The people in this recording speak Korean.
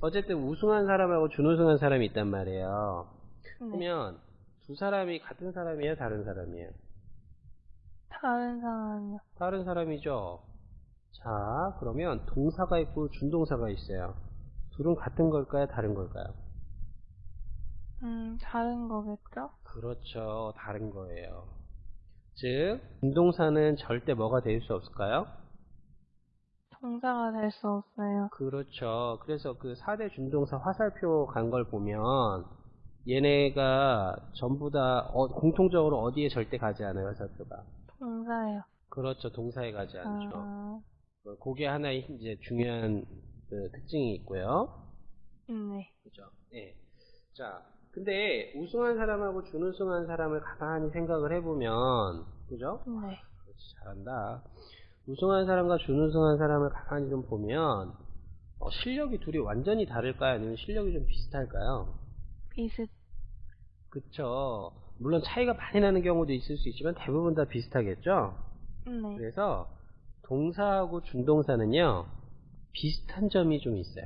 어쨌든 우승한 사람하고 준우승한 사람이 있단 말이에요. 네. 그러면 두 사람이 같은 사람이에요, 다른 사람이에요? 다른 사람이요. 다른 사람이죠. 자, 그러면 동사가 있고 준동사가 있어요. 둘은 같은 걸까요, 다른 걸까요? 음, 다른 거겠죠? 그렇죠, 다른 거예요. 즉, 준동사는 절대 뭐가 될 수 없을까요? 동사가 될 수 없어요. 그렇죠. 그래서 그 4대 준동사 화살표 간 걸 보면 얘네가 전부 다 어, 공통적으로 어디에 절대 가지 않아요, 화살표가. 동사요. 그렇죠. 동사에 가지 않죠. 아, 어, 그게 하나의 이제 중요한 그 특징이 있고요. 네. 그죠? 네. 자, 근데 우승한 사람하고 준우승한 사람을 가만히 생각을 해보면, 그죠? 네. 그렇지, 잘한다. 우승한 사람과 준우승한 사람을 가만히 좀 보면, 어, 실력이 둘이 완전히 다를까요? 아니면 실력이 좀 비슷할까요? 비슷, 그쵸. 물론 차이가 많이 나는 경우도 있을 수 있지만 대부분 다 비슷하겠죠? 네. 그래서 동사하고 준동사는요, 비슷한 점이 좀 있어요.